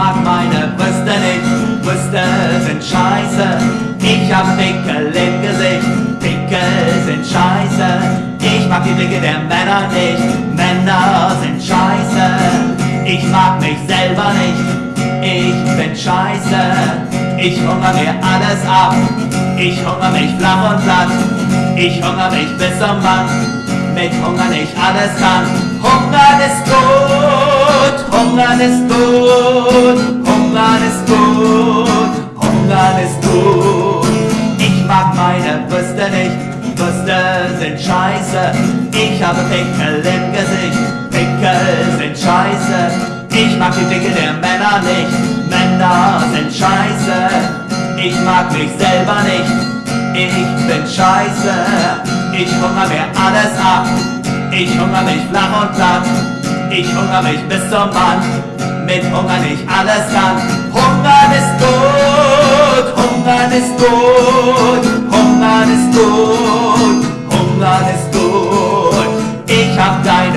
mag meine Brüste nicht, Brüste sind scheiße. Ich hab Pickel im Gesicht, Pickel sind scheiße. Ich mag die Blicke der Männer nicht, Männer sind scheiße. Ich mag mich selber nicht, ich bin scheiße. Ich hungere mir alles ab, ich hungere mich flach und platt. Ich hungere mich bis zum Mann, mit Hunger nicht alles kann. Hunger ist gut, Hunger ist gut, scheiße. Ich habe Pickel im Gesicht, Pickel sind scheiße. Ich mag die Blicke der Männer nicht, Männer sind scheiße. Ich mag mich selber nicht, ich bin scheiße, ich hungere mir alles ab. Ich hungere mich flach und platt, ich hungere mich bis zum Mann. Mit Hunger nicht alles kann. Hungern ist gut, Hungern ist gut, Hungern ist gut, Hungern ist gut.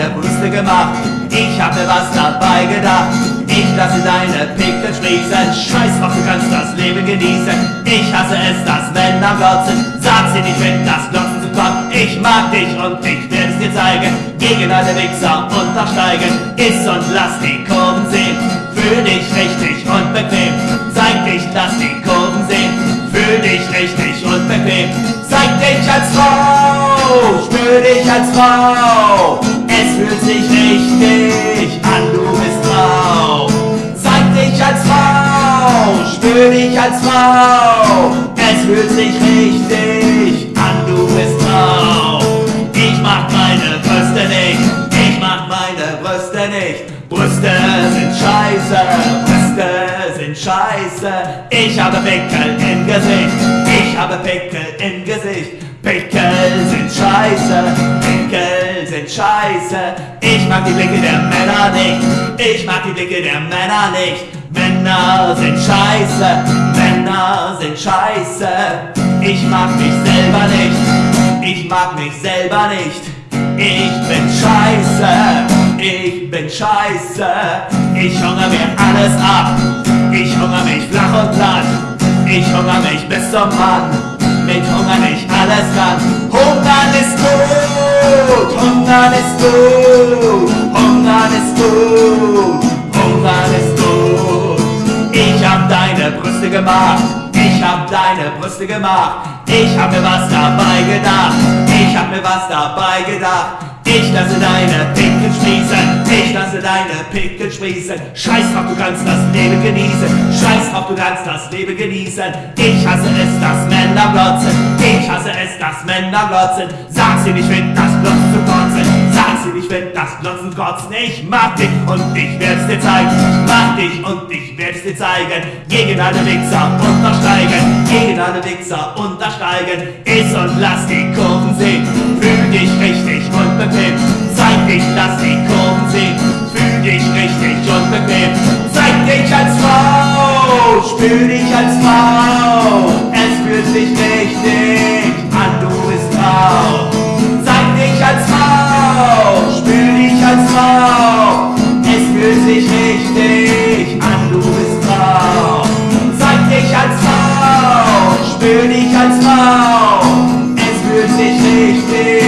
Deine Brüste gemacht, ich hab mir was dabei gedacht. Ich lasse deine Pickel sprießen. Scheiß drauf, du kannst das Leben genießen. Ich hasse es, dass Männer glotzen. Sag sie nicht, wenn das Glotzen zu kommt. Ich mag dich und ich es dir zeigen. Gegen alle Wichser untersteigen. Iss und lass die Kurven sehen. Fühl dich richtig und bequem. Zeig dich, lass die Kurven sehen. Fühl dich richtig und bequem. Zeig dich als Frau. Spür dich als Frau. Es fühlt sich richtig an, du bist Frau. Zeig dich als Frau, spür dich als Frau. Es fühlt sich richtig an, du bist Frau. Ich mag meine Brüste nicht, ich mag meine Brüste nicht. Brüste sind scheiße, Brüste sind scheiße. Ich habe Pickel im Gesicht, ich habe Pickel im Gesicht. Scheiße. Ich mag die Blicke der Männer nicht, ich mag die Blicke der Männer nicht. Männer sind scheiße, Männer sind scheiße. Ich mag mich selber nicht, ich mag mich selber nicht. Ich bin scheiße, ich bin scheiße. Ich hungere mir alles ab, ich hungere mich flach und platt. Ich hungere mich bis zum Mann mit Hunger nicht alles kann. Hungern ist gut, Hungern ist gut, Hungern ist gut, Hungern ist gut. Ich hab deine Brüste gemacht, ich hab deine Brüste gemacht. Ich hab mir was dabei gedacht, ich hab mir was dabei gedacht. Ich lasse deine Pickel sprießen, ich lasse deine Pickel sprießen. Scheiß drauf, du kannst das Leben genießen. Scheiß drauf, du kannst das Leben genießen. Ich hasse es, dass Männer glotzen. Männer glotzen. Sag sie nicht, wenn das Glotzen zu kotzen. Sag sie nicht, wenn das Glotzen kotzen. Ich mag dich und ich werd's dir zeigen. Ich mag dich und ich werd's dir zeigen. Gegen alle Wichser untersteigen. Gegen alle Wichser untersteigen. Iss und lass die Kurven sehen. Fühl dich richtig und bequem. Zeig dich, lass die Kurven sehen. Fühl dich richtig und bequem. Zeig dich als Frau, spür dich als Frau. Es fühlt sich nicht König als Frau, es fühlt sich richtig